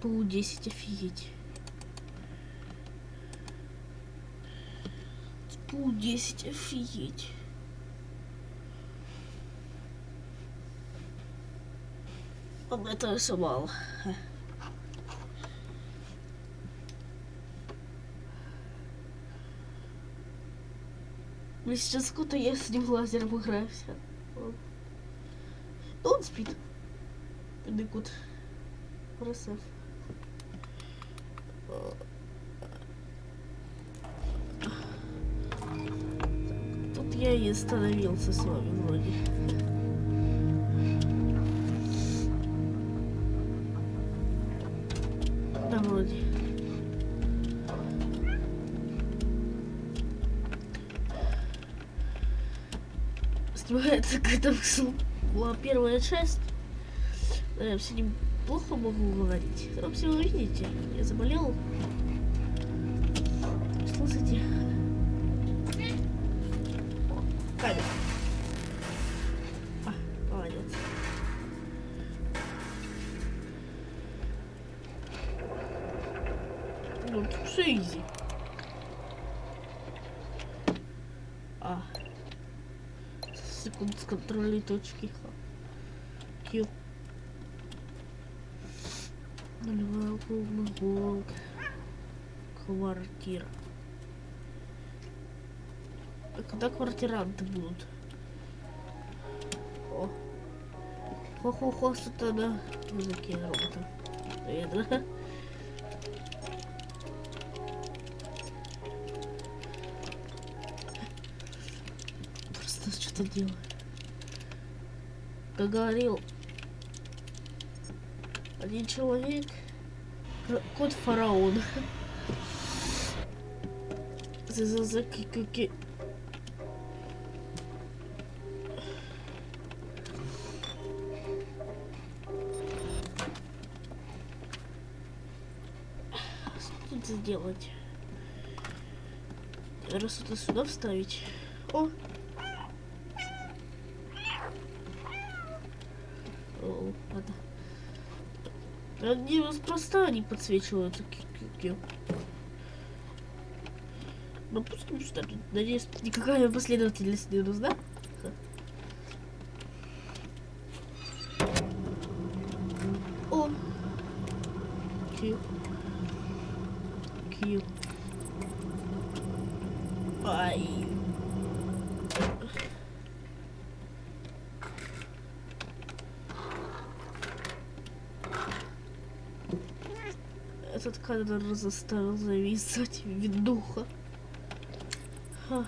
ПУ-10, офигеть. ПУ-10, офигеть. Ладно, этого все мало. Блин, сейчас сколько я с ним лазером играюсь. Он спит. Дыкут. Красав. Тут я и остановился с вами вроде. Да, вроде. Снимается, когда была первая часть. Я все неплохо могу говорить. Вообще, вы видите, я заболел. Ну, все изи. А. Секунд с контрольной точки. Q. Нулевая клубный гол. Квартира. А когда квартиранты будут? О. Хо-хо-хо, что-то на языке робота. Наверное. Что-то делаю. Как говорил один человек, кот фараон. За за за ки Что тут сделать? Раз это сюда вставить. О, ладно. Они просто они подсвечиваются. Ну пусть что надеюсь, никакая последовательность не нужна. О! Кью. Кью. Ай. Кадр заставил зависать видуха. Ха.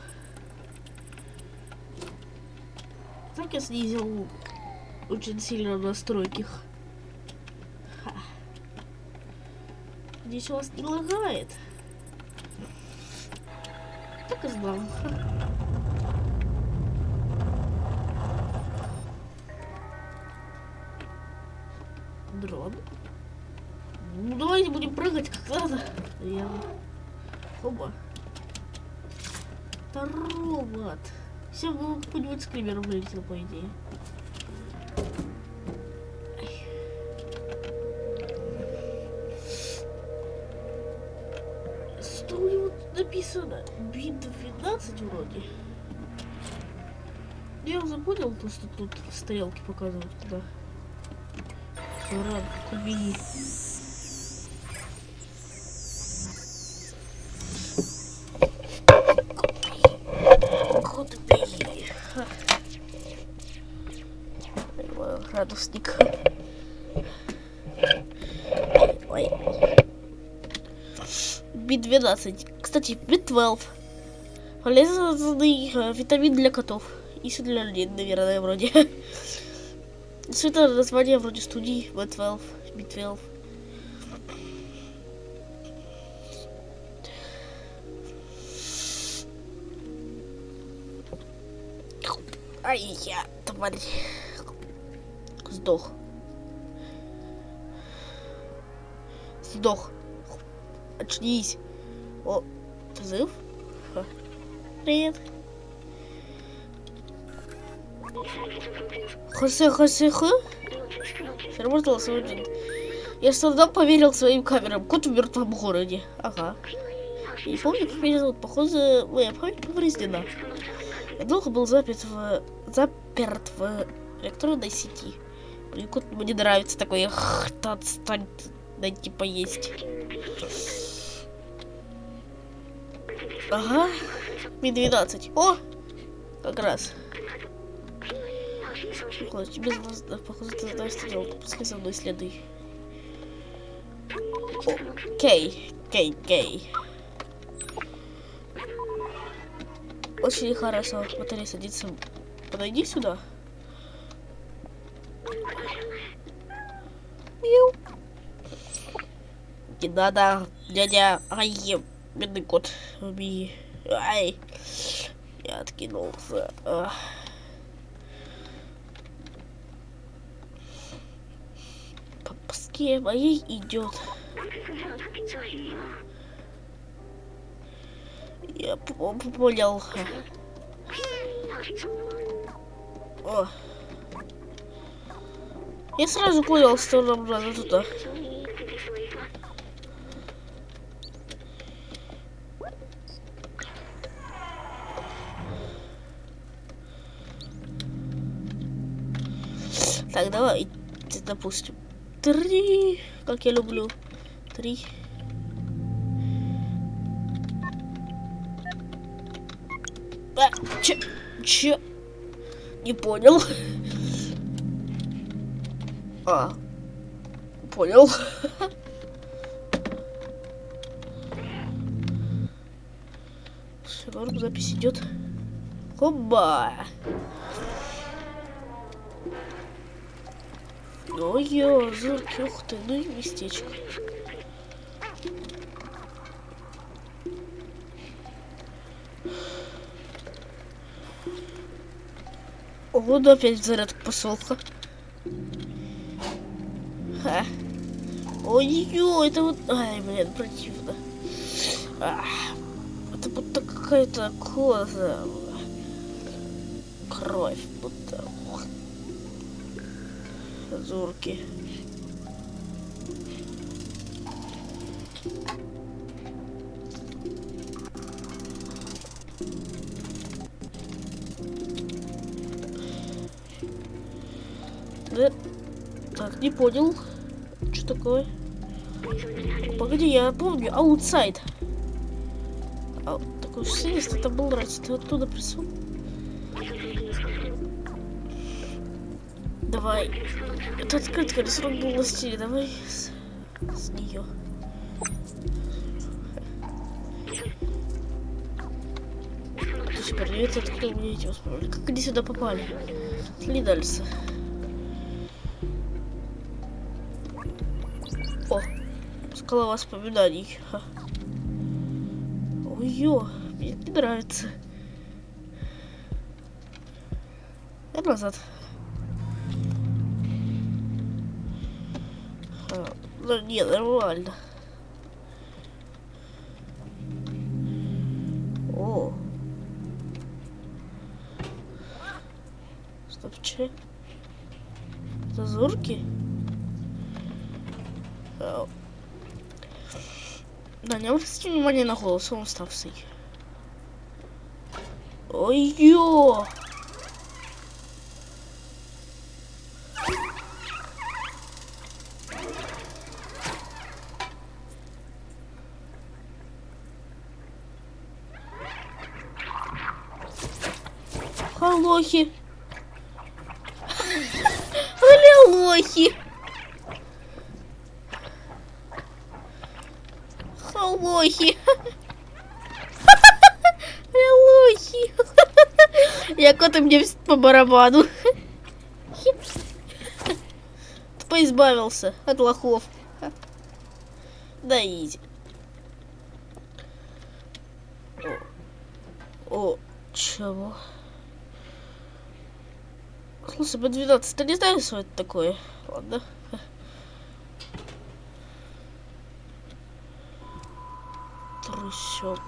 Так я снизил очень сильно настройки. Ха. Здесь у вас не лагает. Так и знал. Дрон. Давайте будем прыгать как надо. Я... Оба. Это робот. Все, ну, какой-нибудь скример вылетел, по идее. Что у него написано? Би-12 вроде. Я уже понял, то, что тут стрелки показывают, куда. Рад, убери. градусник. Ой. Би-12. Кстати, Би-12. Полезный э, витамин для котов. И для людей, наверное, вроде. Это название вроде студии B12, B12. Ай, я, тварь сдох. Сдох. Очнись. О, ты. Привет. Хосе, хосе, хо? Сработал сегодня. Я трудом поверил своим камерам. Кот в мертвом городе. Ага. Я не помню, как меня зовут. Похоже, моя память повреждена. Я долго был заперт в... заперт в электронной сети. Блин, кот мне нравится такой. Ах, отстань, дайте поесть. Ага. Ми-12. О! Как раз. Похоже, тебе, похоже, ты знаешь, что делать. Пускай за мной следуй. Окей, окей, окей. Очень хорошо. Батарея садится. Подойди сюда. Миу. Не надо, дядя. Ай, бедный кот. Убей. Ай. Я откинулся. Ах. По паске моей идет. Я по- по- понял. О. Я сразу понял, что нам надо туда. Так, давай, допустим, три, как я люблю, три. А, че, че, не понял. А, понял. Все, запись идет. Хоба. Ой-ё, зырки, ух ты, ну и местечко. Вот опять зарядка посолка. Ха. Ой-ё, это вот... Ай, блин, противно. Ах, это будто какая-то коза. Кровь будто. Зурки. Да. Так, не понял. Что такое? Погоди, я помню. Аутсайд. А, такой свист, это был раз. Ты оттуда пришел? Давай. Это открытка, рисунок был на стиле. Давай с, с нее. Супер, я это открыл, мне эти воспоминания. Как они сюда попали? Шли дальше. О, скала воспоминаний. Ой-ё, мне не нравится. Я назад. Ну, не, нормально. О. Стоп, че? Зазорки? Да, не обратите внимание на голос, он уставший. Ой-ё! Халохи. Аллилохи. Халохи. Аллилохи. Я коты мне по барабану. Поизбавился от лохов. Да изи. О, о, ну, сб 12 ты не знаешь, что это такое? Ладно. Трущоб.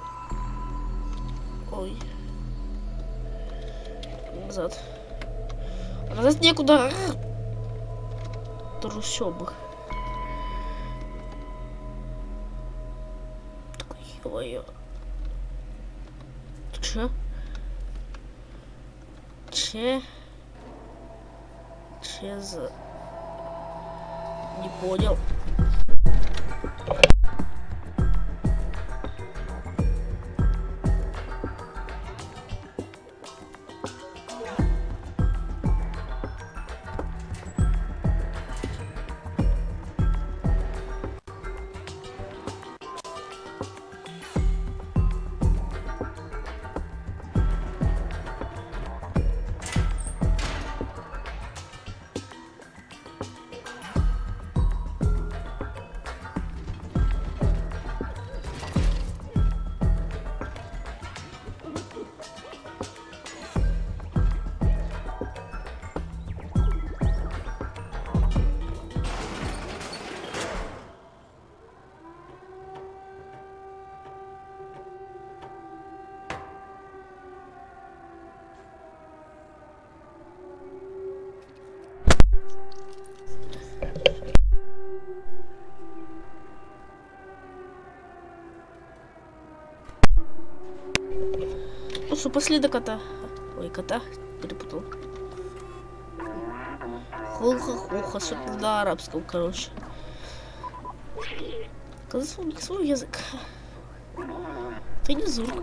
Ой. Назад. А назад некуда. Трущобы. Ой. Че? Че? Че за... Не понял. Пошли до кота. Ой, кота. Перепутал. Хуха-хуха, что-то на арабском, короче. Казалось, свой язык. Ты не зурк.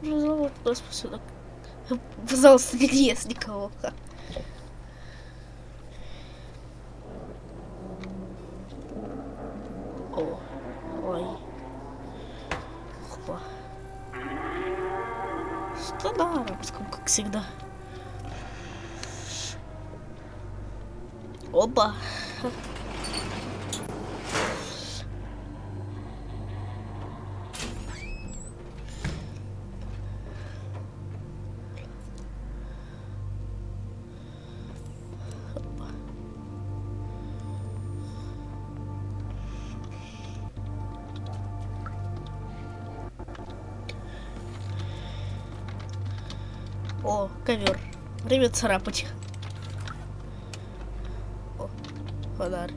Пожалуйста, господи. Пожалуйста, не лез никого. Всегда. Опа. О, ковер. Время царапать. О, фонарь.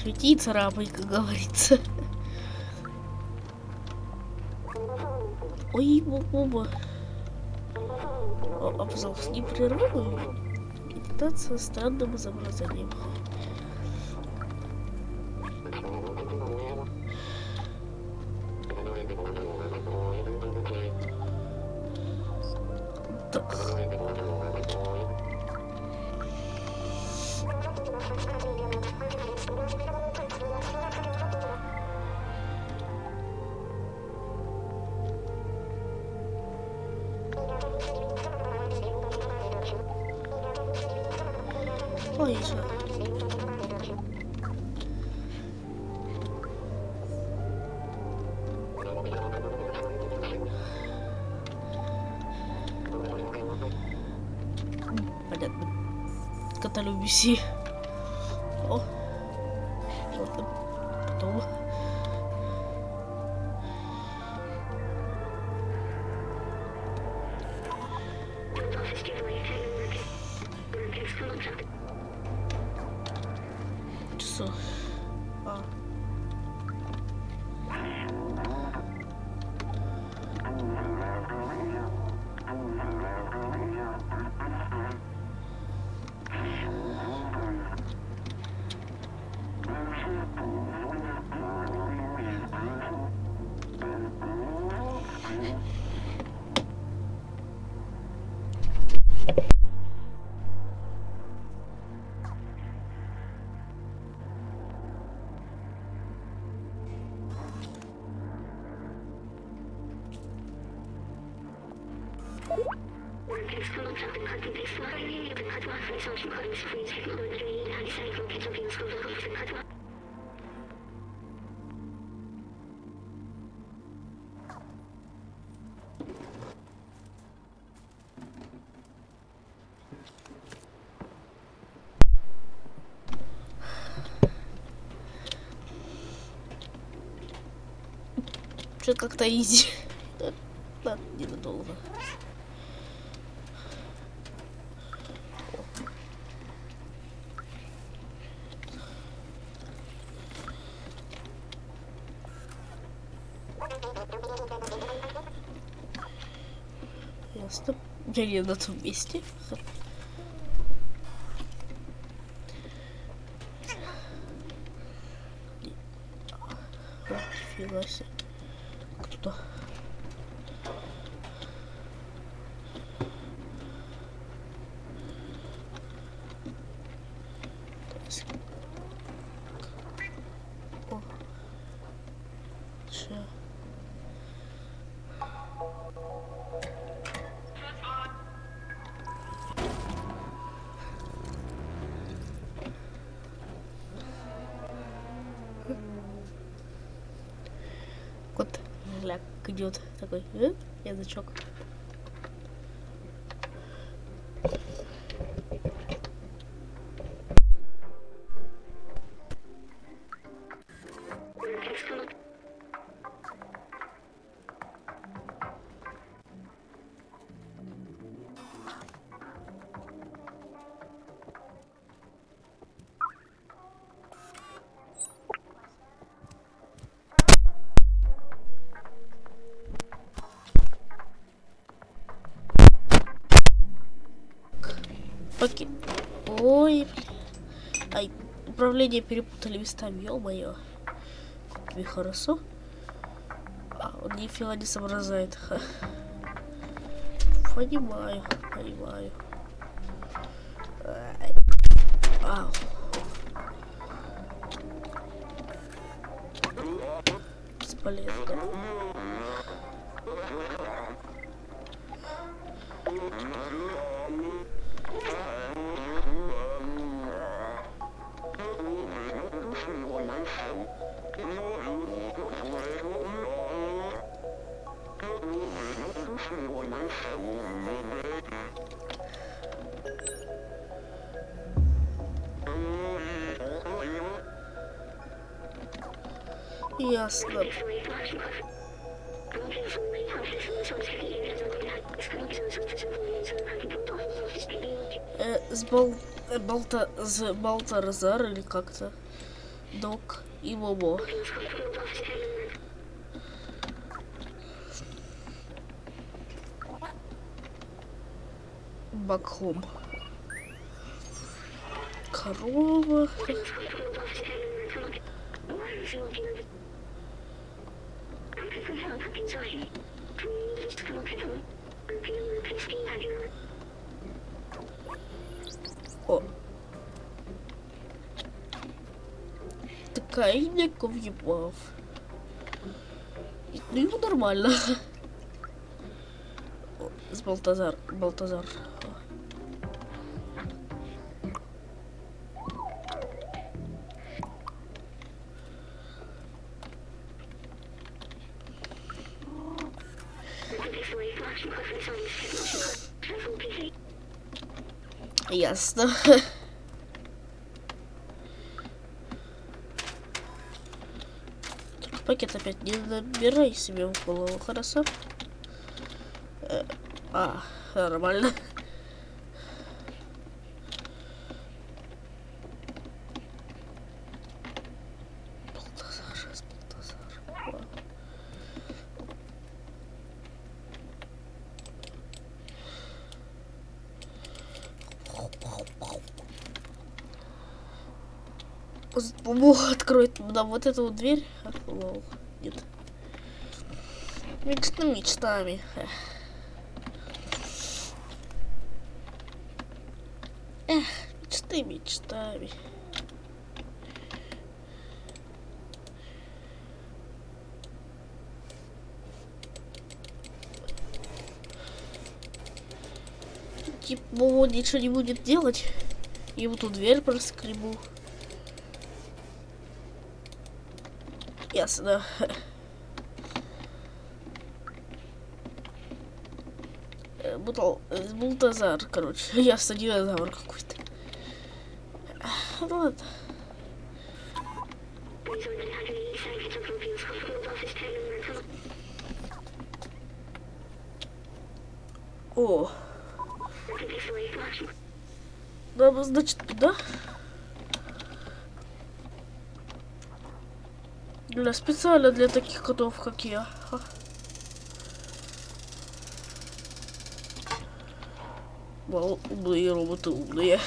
Свети царапай, как говорится. Ой, боба. А, пожалуйста, не прерывай. Медитация странным изображением. Ой, что? Понятно. Каталюбиси. О. Ладно. Потом. Часов. Что-то как-то изи. Ладно, ненадолго. Ясно. Я не на том месте. Идет такой э, язычок. Окей. Ой, блин. Ай, управление перепутали местами, ё-моё. Тебе хорошо? А, он нифига не соображает. Ха. Понимаю, понимаю. Ау. Бесполезно. Ясно. Э, с Бал... э, Балта... С Балтарзар или как-то. Док и Бобо. Бакхом. Корова. Такайник въебав. Ну ему нормально. С Балтазар. Балтазар. Ясно. Пакет опять не набирай себе в голову, хорошо? Э, а, нормально. Балтазар, Балтазар. О. Бог откроет нам вот эту вот дверь. Лол. Нет. Мечта мечтами. Эх. Мечты мечтами. Типа, он ничего не будет делать. И вот тут дверь проскребу. Ясно. Э, Бутал, э, Бултазар, короче. Ясно, динозавр какой-то. Ну ладно. О, нам, значит, туда? Для специально для таких котов, как я. Мало умные роботы умные.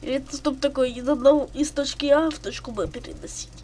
Или это чтобы такое из одного из точки А в точку Б переносить.